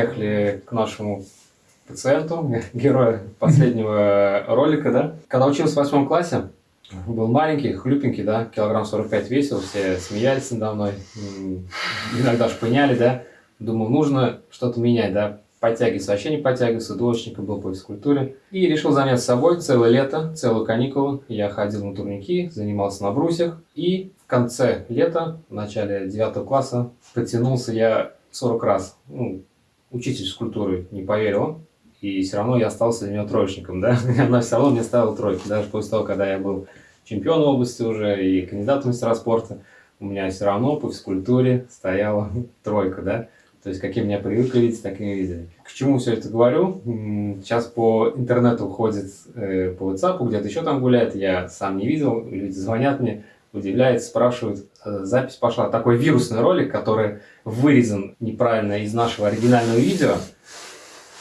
приехали к нашему пациенту, герою последнего ролика, да. Когда учился в восьмом классе, был маленький, хлюпенький, да, килограмм 45 весил, все смеялись надо мной, иногда шпыняли, да. Думал, нужно что-то менять, да, подтягиваться, вообще не подтягиваться, двоечником был по физкультуре. И решил заняться собой целое лето, целую каникулу. Я ходил на турники, занимался на брусьях. И в конце лета, в начале 9 класса, потянулся я 40 раз. Ну, учитель физкультуры не поверил, и все равно я остался для него троечником, да. Она все равно мне ставила тройки, даже после того, когда я был чемпион области уже и кандидат в мастера спорта, у меня все равно по физкультуре стояла тройка, да. То есть, какие меня привыкли видеть, так и видели. К чему все это говорю? Сейчас по интернету ходит, э, по WhatsApp, где-то еще там гуляет, я сам не видел, люди звонят мне, удивляются, спрашивают. Э, запись пошла, такой вирусный ролик, который вырезан неправильно из нашего оригинального видео,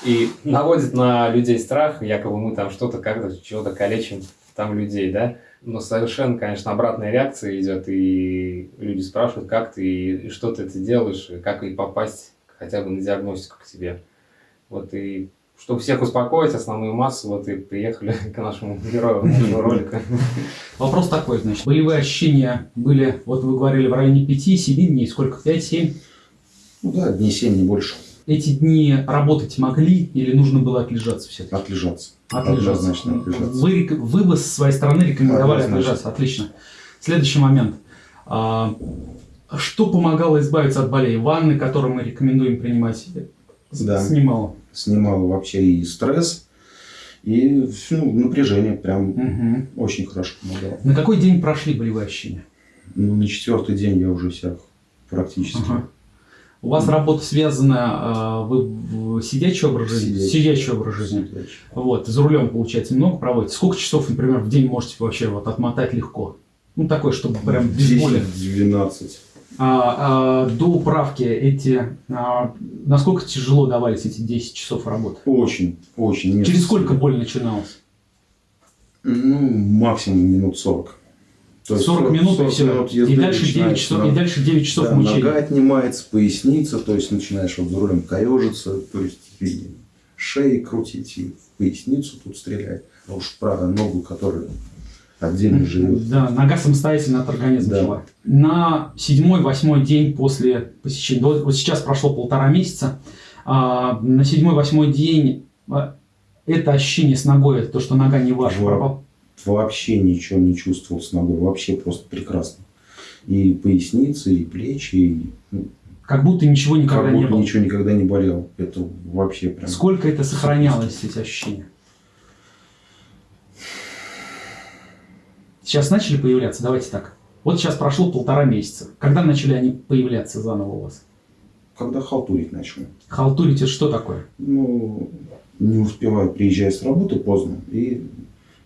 и наводит на людей страх, якобы мы там что-то как-то, чего-то калечим там людей, да. Но совершенно, конечно, обратная реакция идет, и люди спрашивают, как ты, и что ты это делаешь, и как и попасть хотя бы на диагностику к тебе. Вот и чтобы всех успокоить, основную массу, вот и приехали к нашему герою нашего ролика. Вопрос такой, значит, болевые ощущения были, вот вы говорили, в районе 5-7 дней, сколько, 5-7? Ну да, дней 7, не больше. Эти дни работать могли или нужно было отлежаться все-таки? Отлежаться. Отлежаться. Однозначно отлежаться. Вы, вы бы с своей стороны рекомендовали Однозначно. отлежаться. Отлично. Следующий момент. А, что помогало избавиться от болей? Ванны, которые мы рекомендуем принимать, да. снимало? Снимало вообще и стресс, и ну, напряжение. Прям угу. очень хорошо помогало. На какой день прошли ощущения? Ну, на четвертый день я уже всех практически. Ага. У вас работа связана, а, вы сидячий образ жизни? Сидячий, сидячий образ жизни. Сидячий. Вот, за рулем, получается, много проводите? Сколько часов, например, в день можете вообще вот отмотать легко? Ну, такой, чтобы прям без 10, боли. 12. А, а, до управки эти, а, насколько тяжело давались эти 10 часов работы? Очень, очень. Нет. Через сколько боль начиналась? Ну, максимум минут 40. То 40, 40 минут 40 и все. Минут и, дальше 9 часов, и дальше 9 часов да, мучения. Нога отнимается, поясница, то есть начинаешь вот за рулем корежиться, то есть и шеи крутить, и в поясницу тут стрелять. А уж правая ногу, которая отдельно живет. Да, нога самостоятельно от организма да. жила. На седьмой-восьмой день после посещения, вот сейчас прошло полтора месяца, а, на седьмой-восьмой день а, это ощущение с ногой, это то, что нога не ваша, Во вообще ничего не чувствовал с ногой, вообще просто прекрасно. И поясницы, и плечи, и... Ну, как будто ничего никогда как будто не было. ничего никогда не болело. Это вообще прям... Сколько это сохранялось, эти ощущения? Сейчас начали появляться? Давайте так. Вот сейчас прошло полтора месяца. Когда начали они появляться заново у вас? Когда халтурить начали. Халтурить это что такое? Ну, не успеваю, приезжать с работы поздно и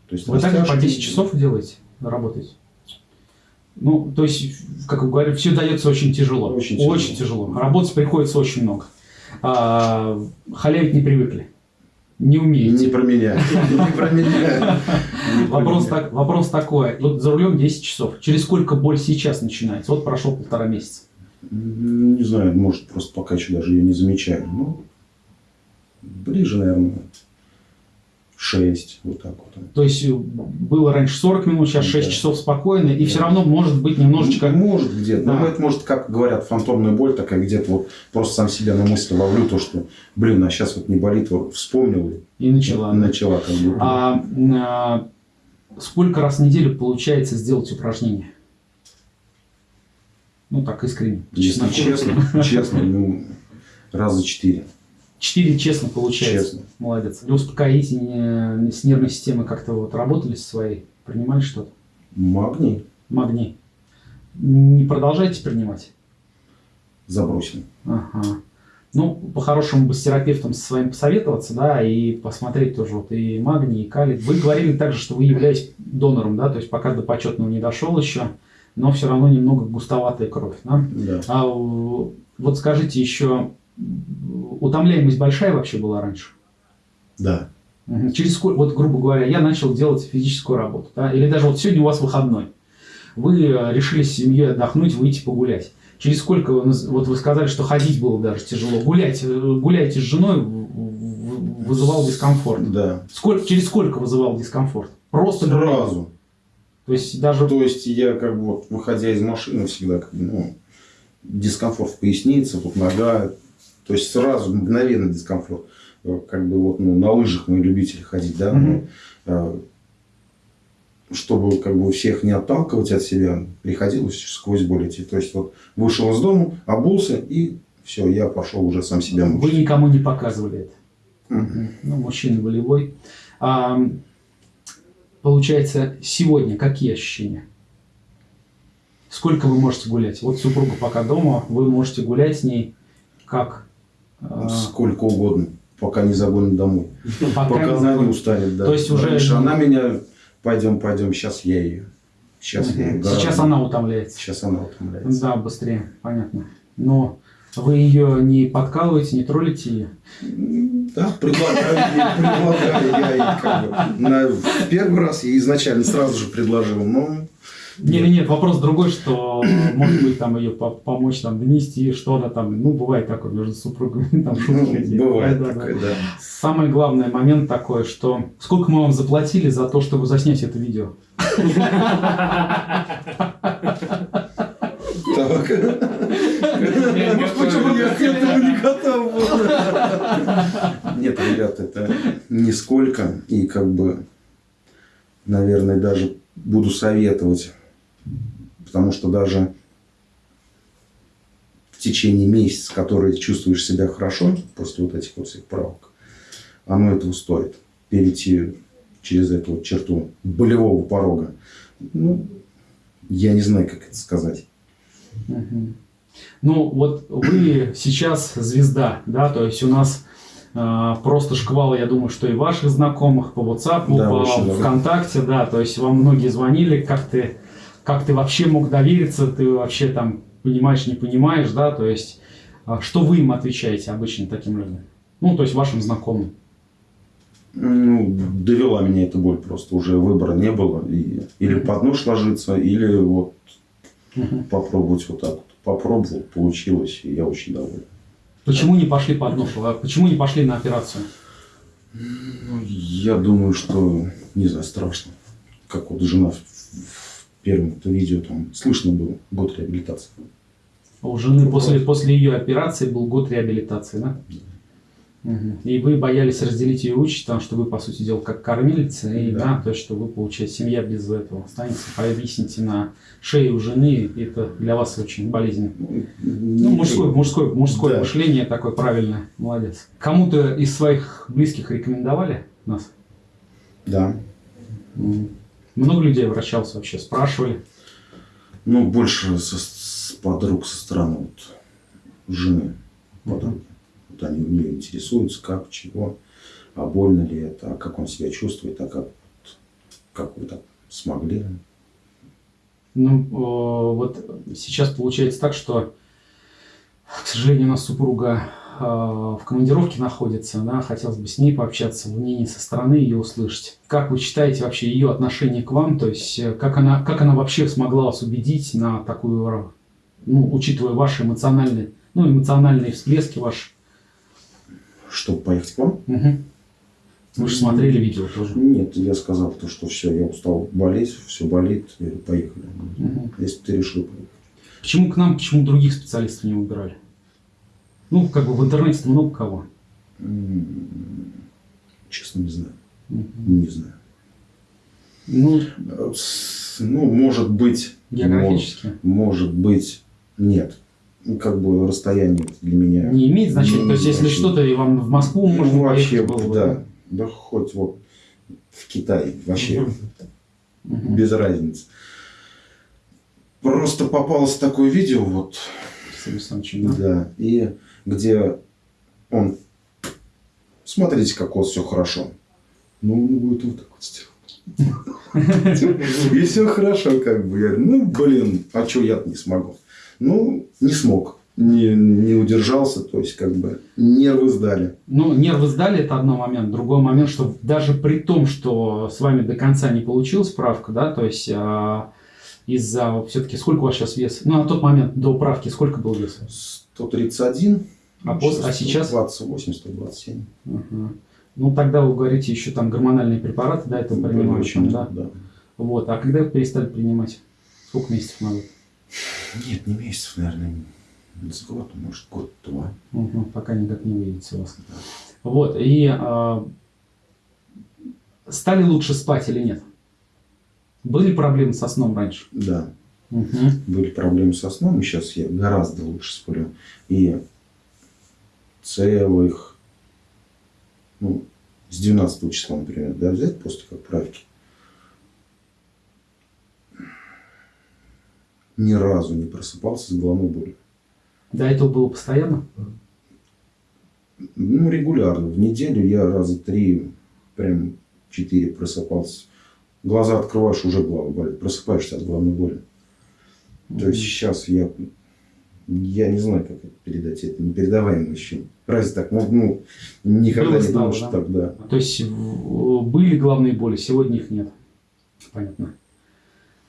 то есть Вы также по 10 часов делаете, работаете? Ну, то есть, как вы говорите, все дается очень тяжело. Очень тяжело. Очень тяжело. Работать приходится очень много. А, халявить не привыкли. Не умеете. Не про меня. Не про меня. Вопрос, так, вопрос такой. Вот за рулем 10 часов. Через сколько боль сейчас начинается? Вот прошло полтора месяца. Не знаю, может, просто пока еще даже ее не замечаю. Ну, ближе, наверное, 6, вот так вот. То есть э, было раньше 40 минут, сейчас 6 да. часов спокойно, и да. все равно может быть немножечко... Может где-то, да. но это может, как говорят, фантомная боль такая, где-то вот просто сам себя на мысль ловлю, то, что, блин, а сейчас вот не болит, вот вспомнил. И начала. И начала как бы. А, а сколько раз в неделю получается сделать упражнение? Ну, так искренне. Если честно, честно, ну, раза четыре. Четыре честно получается. Честно. Молодец. Для успокоительные с нервной системой как-то вот работали со своей? Принимали что-то? Магний. Магний. Не продолжаете принимать? Забросим. Ага. Ну, по-хорошему бы с терапевтом со своим посоветоваться, да, и посмотреть тоже вот и магний, и калий. Вы говорили также, что вы являетесь донором, да, то есть пока до почетного не дошел еще, но все равно немного густоватая кровь, да? Да. А вот скажите еще, утомляемость большая вообще была раньше? Да. Через сколько, вот грубо говоря, я начал делать физическую работу, да, или даже вот сегодня у вас выходной, вы э, решили с семьей отдохнуть, выйти погулять. Через сколько, вот вы сказали, что ходить было даже тяжело. Гулять, э, гуляете с женой, вызывал дискомфорт. Да. Сколько, через сколько вызывал дискомфорт? Просто гулять. Сразу. То есть даже То есть я как бы вот, выходя из машины всегда как бы, ну, дискомфорт в пояснице, вот нога. То есть сразу мгновенно дискомфорт. Э, Как бы вот ну, на лыжах мы любители ходить, да. Э, чтобы как бы всех не отталкивать от себя, приходилось сквозь боль идти. То есть вот вышел из дома, обулся и все, я пошел уже сам себя вы мучить. никому не показывали это. Мгм. Ну, мужчина волевой. А, получается, сегодня какие ощущения? Сколько вы можете гулять? Вот супруга пока дома, вы можете гулять с ней как? А, Сколько угодно, пока не загонит домой. пока Пока она не устанет, да. То есть уже Раньше она меня, пойдем, пойдем, сейчас я ее. Сейчас я ее. Сейчас она утомляется. Сейчас она утомляется. Да, быстрее, понятно. Но вы ее не подкалываете, не троллите ее? Да, предлагаю, ей, предлагаю я ей как бы. На, в первый раз я изначально сразу же предложил, но Нет, нет, нет, вопрос другой, что может быть там ее по- помочь там донести, что она там, ну бывает такое между супругами, там шутки ну, бывает Да, да, да. такое, да. Самый главный момент такой, что сколько мы вам заплатили за то, чтобы заснять это видео? Так. Может, почему Я к этому не готов был. Нет, ребят, это нисколько. И как бы, наверное, даже буду советовать. Потому что даже в течение месяца, который чувствуешь себя хорошо, после вот этих вот всех правок, оно этого стоит. Перейти через эту вот черту болевого порога. Ну, я не знаю, как это сказать. Ну, вот вы сейчас звезда, да, то есть у нас а, просто шквал, я думаю, что и ваших знакомых по WhatsApp, Да, по очень. ВКонтакте, да, то есть вам многие звонили, как ты, как ты вообще мог довериться, ты вообще там понимаешь, не понимаешь, да, то есть а, что вы им отвечаете обычно таким людям? Ну, то есть вашим знакомым. Ну, довела меня эта боль просто. Уже выбора не было. И, или под нож ложиться, или вот Мгм. попробовать вот так вот. Попробовал, получилось, и я очень доволен. Почему не пошли под нож? А Почему не пошли на операцию? Ну, я думаю, что, не знаю, страшно. Как вот жена в, в первом видео там слышно было год реабилитации. А У жены после, после ее операции был год реабилитации, да? Мгм. И вы боялись разделить ее участь, потому что вы, по сути дела, как кормилица, и да. То что вы, получаете, семья без этого останется. Повисните на шее у жены, это для вас очень болезненно. Ну, мужское, мужское, мужское Да. мышление такое правильное. Молодец. Кому-то из своих близких рекомендовали нас? Да. М. Много людей обращался вообще, спрашивали. Ну, больше со, с подруг со стороны вот, жены. Подруги. Вот они у нее интересуются, как, чего, а больно ли это, а как он себя чувствует, а как, вот, как вы так смогли. Ну, вот сейчас получается так, что, к сожалению, у нас супруга в командировке находится, да, хотелось бы с ней пообщаться, мнение со стороны ее услышать. Как вы считаете вообще ее отношение к вам, то есть э, как она, как она вообще смогла вас убедить на такую, э, ну, учитывая ваши эмоциональные, ну, эмоциональные всплески ваши? Чтобы поехать к вам? Мгм. Вы же смотрели видео тоже. Нет, я сказал, то, что все, я устал болеть, все болит, поехали. Мгм. Если ты решил поехать. Почему к нам, почему других специалистов не выбирали? Ну, как бы в интернете много кого. Честно, не знаю. Мгм. Не знаю. Ну, Ну, может быть... географически. мо- Может быть, нет. Ну, Как бы расстояние для меня... Не имеет значения. Не То есть, если что-то, и вам в Москву Ну, можно вообще, было бы, да. Да хоть вот в Китай. Вообще Мгм. без разницы. Просто попалось такое видео, вот, С Александровичем, да? да, и где он, смотрите, как у все хорошо. Ну, он будет вот так вот сделать. И все хорошо, как бы. Я говорю, ну, блин, а что я не смогу? Ну, не смог. Не, не удержался, то есть, как бы, нервы сдали. Ну, нервы сдали, это одно момент. Другой момент, что даже при том, что с вами до конца не получилась справка, да, то есть а, из-за все-таки сколько у вас сейчас вес? Ну, на тот момент до управки сколько был вес? 131. А, пос- а сейчас? 128, 127. Ага. Ну, тогда вы говорите, еще там гормональные препараты, да, это принимают, там, да? да. Вот. А когда вы перестали принимать? Сколько месяцев назад? Нет, не месяцев, наверное, с год, может, год-два. Мгм, пока никак не выйдете у вас. Вот, и а, стали лучше спать или нет? Были проблемы со сном раньше? Да, Мгм. были проблемы со сном, и сейчас я гораздо лучше сплю. И целых, ну, с 12 числа, например, да, взять после как правки. Ни разу не просыпался с головной болью. До этого было постоянно? Ну, регулярно. В неделю я раза три, прям четыре просыпался. Глаза открываешь, уже голова болит. Просыпаешься от головной боли. То есть сейчас я, я не знаю, как это передать. Это непередаваемое ощущение. Разве так? Ну, ну, никогда Было, не стало, думал, что да? так, да. То есть были главные боли, сегодня их нет. Понятно.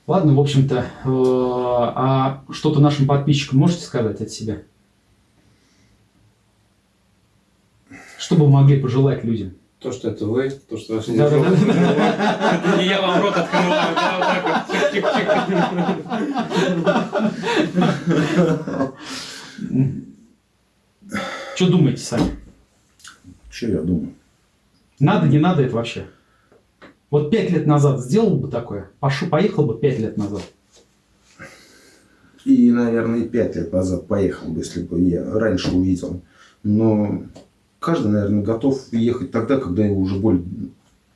Ладно, в общем-то, э, а что-то нашим подписчикам можете сказать от себя? Что бы вы могли пожелать людям? То, что это вы, то, что ваш Да, да, да, да. Это не я вам рот открываю, да, вот так вот. Чик-чик-чик. Что думаете сами? Что я думаю? Надо, не надо это вообще? Вот пять лет назад сделал бы такое? Пошу, поехал бы пять лет назад. И, наверное, и пять лет назад поехал бы, если бы я раньше увидел. Но каждый, наверное, готов ехать тогда, когда его уже боль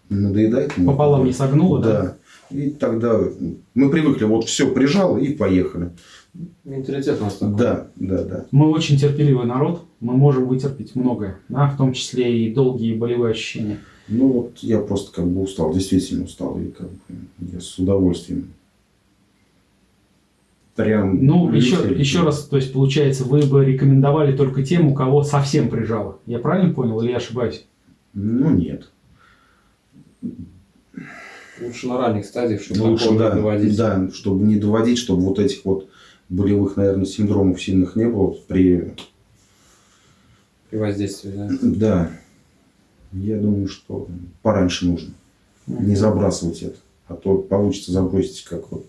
надоедает. Пополам не согнуло, да? Да. И тогда мы привыкли, вот все прижал и поехали. Менталитет у нас такой. Да, да, да. Мы очень терпеливый народ, мы можем вытерпеть многое, да, в том числе и долгие болевые ощущения. Ну вот я просто как бы устал, действительно устал. И как бы я с удовольствием. Прям Ну, еще, еще раз, то есть, получается, вы бы рекомендовали только тем, у кого совсем прижало. Я правильно понял или я ошибаюсь? Ну нет. Лучше на ранних стадиях, чтобы Ну, Лучше, да, не доводить. да, чтобы не доводить, чтобы вот этих вот болевых, наверное, синдромов сильных не было при... При воздействии, да. Да, я думаю, что пораньше нужно. Не забрасывать это. А то получится забросить, как вот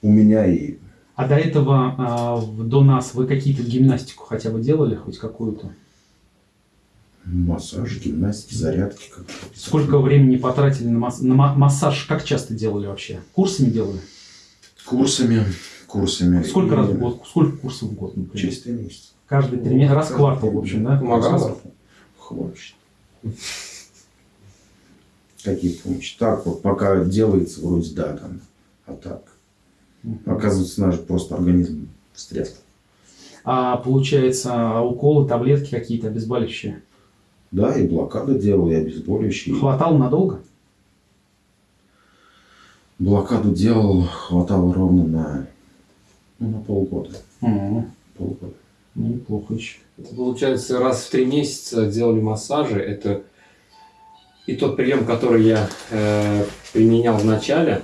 у меня и... А до этого, а, до нас, вы какие-то гимнастику хотя бы делали, хоть какую-то? Массаж, гимнастики, зарядки. Как Сколько времени потратили на, масс- на ма- массаж? Как часто делали вообще? Курсами делали? Курсами, курсами. Сколько И раз в год? Сколько курсов в год, например? Через три месяца. Каждый три месяца, раз в квартал, в общем, да? Помогало? Хватит. Какие помощи? Так вот, пока делается, вроде да, там. А так. Оказывается, наш просто организм встряс. А получается, уколы, таблетки какие-то обезболивающие? Да, и блокады делал, и обезболивающие. Хватало надолго? Блокаду делал, хватало ровно на, ну, на полгода. М, полгода. Ну, неплохо еще. Это получается раз в три месяца делали массажи. Это и тот прием, который я э, применял в начале.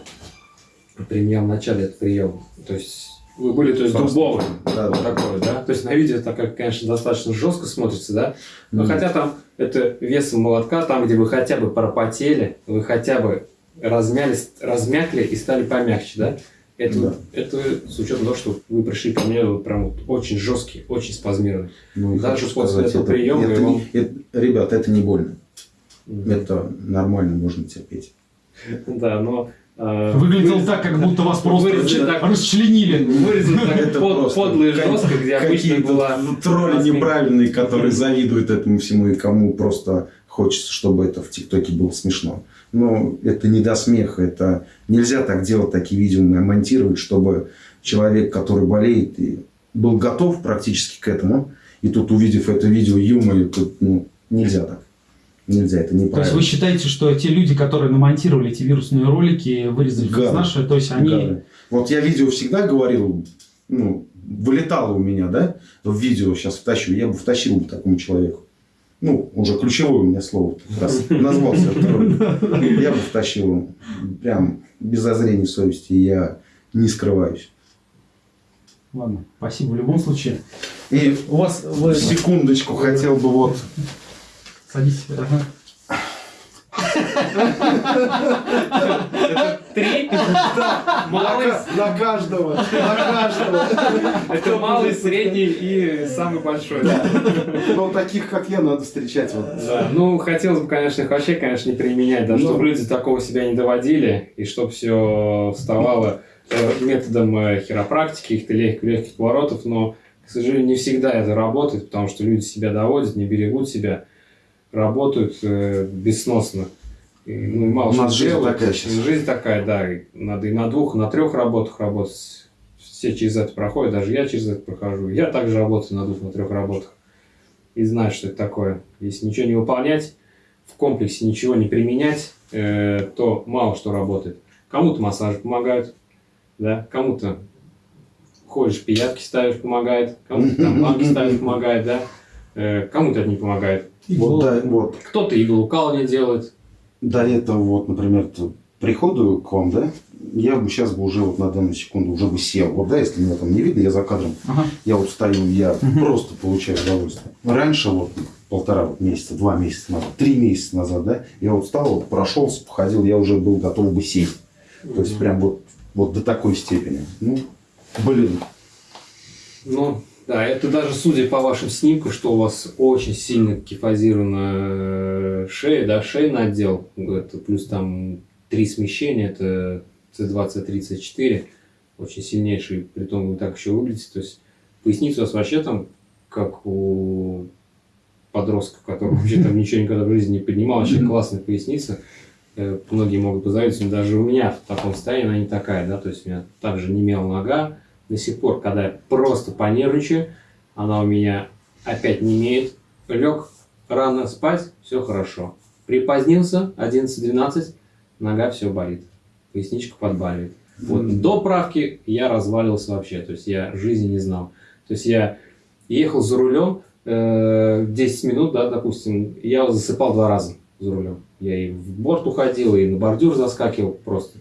Применял в начале этот прием. То есть вы были то есть дубовым. Да, Вот да. такой, да? То есть на видео это, как, конечно, достаточно жестко смотрится, да? Но Мгм. хотя там это весом молотка, там, где вы хотя бы пропотели, вы хотя бы размялись, размякли и стали помягче, да? Это, Да. это с учетом того, что вы пришли ко мне вы прям вот очень жесткий, очень спазмированный. Ну, и Даже после этого это, приема это не- вам- это- ребят, это не больно. Это нормально, можно терпеть. Да, но... э, Выглядело вырез- так, как будто вас просто вырезали так- расчленили. Вырезано так Это под- просто как- жестко, где обычно Какие-то была... тролли неправильные, которые завидуют этому всему и кому просто хочется, чтобы это в ТикТоке было смешно. Но это не до смеха, это нельзя так делать, такие видео монтировать, чтобы человек, который болеет, и был готов практически к этому, и тут увидев это видео юмор, тут ну, нельзя так. Нельзя, это То есть неправильно. вы считаете, что те люди, которые намонтировали эти вирусные ролики, вырезали Гады. наши, то есть они... Гады. Вот я видео всегда говорил, ну, вылетало у меня, да, в видео сейчас втащу, я бы втащил бы такому человеку. Ну, уже ключевое у меня слово, раз назвался. Я бы втащил, прям без зазрения совести. Я не скрываюсь. Ладно, спасибо в любом случае. И У вас... Вы... секундочку хотел бы вот Садитесь. Ага. Три? на каждого, на каждого. Это малый, средний и самый большой. Но таких, как я, надо встречать. Вот. Да, ну хотелось бы, конечно, их вообще, конечно, не применять, да, Ну. чтобы люди такого себя не доводили, и чтобы все вставало э, методом э, хиропрактики, каких-то легких, легких поворотов, но, к сожалению, не всегда это работает, потому что люди себя доводят, не берегут себя, работают э, бессносно. И, ну, и мало У нас жизнь делают. такая щас. Жизнь такая, да. и надо и на двух, и на трех работах работать. Все через это проходят, даже я через это прохожу. Я также работаю на двух, на трех работах. И знаю, что это такое. Если ничего не выполнять, в комплексе ничего не применять, э, то мало что работает. Кому-то массажи помогают, да, кому-то ходишь, пиявки ставишь, помогает, кому-то там ставишь, помогает, да, Э, кому-то это не помогает. Вот, да, вот Кто-то иглоукалывание делает. до этого, вот, например, приходу к вам, да, я бы сейчас бы уже вот на данную секунду уже бы сел. Вот, да, если меня там не видно, я за кадром. Ага. Я вот стою, я просто получаю удовольствие. Раньше, вот, полтора вот месяца, два месяца назад, три месяца назад, да, я вот встал, вот, прошелся, походил, я уже был готов бы сесть. То есть, прям вот, вот до такой степени. Ну, блин, Ну, да, это даже судя по вашим снимкам, что у вас очень сильно кифозирована э, шея, да, шейный отдел, это плюс там три смещения, это C20, 34, очень сильнейший, при том вы так еще выглядите, то есть поясница у вас вообще там, как у подростка, который вообще там ничего никогда в жизни не поднимал, вообще классная поясница, Э, многие могут позавидовать, даже у меня в таком состоянии она не такая, да, то есть у меня также немела нога, до сих пор, когда я просто понервничаю, она у меня опять не имеет. Лег рано спать, все хорошо. Припозднился, 11-12, нога все болит. Поясничка подбаливает. Вот Мгм. до правки я разваливался вообще, то есть я жизни не знал. То есть я ехал за рулем, э, 10 минут, да, допустим, я засыпал два раза за рулем. Я и в борт уходил, и на бордюр заскакивал просто.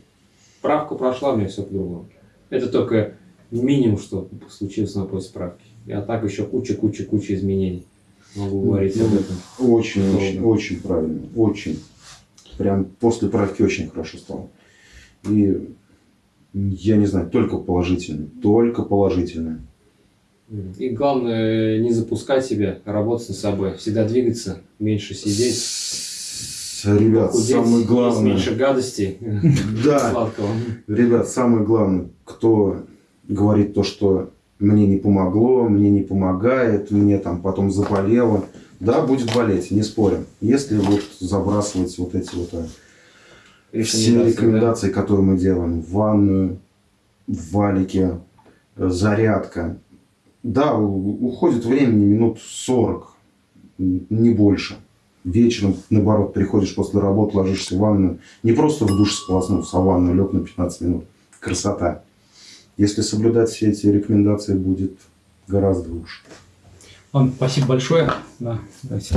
Правка прошла, у меня все по-другому. Это только минимум, что случилось на после справки. А так еще куча-куча-куча изменений. Могу говорить об этом. очень, Долго. очень, очень правильно, очень. Прям после правки очень хорошо стало. И я не знаю, только положительно, только положительно. И главное, не запускать себя, работать над собой. Всегда двигаться, меньше сидеть, Ребят, похудеть, самое главное, меньше гадостей да, сладкого. ребят, самое главное, кто говорит то, что мне не помогло, мне не помогает, мне там потом заболело, да, будет болеть, не спорим. Если вот забрасывать вот эти вот а, все Рекомендации, да. которые мы делаем, в ванную, в валике, э, зарядка, да, уходит времени минут 40, м, не больше. Вечером, наоборот, приходишь после работы, ложишься в ванную. Не просто в душ сполоснулся, а в ванную лег на 15 минут. Красота. Если соблюдать все эти рекомендации, будет гораздо лучше. Ладно, спасибо большое. Да, давайте.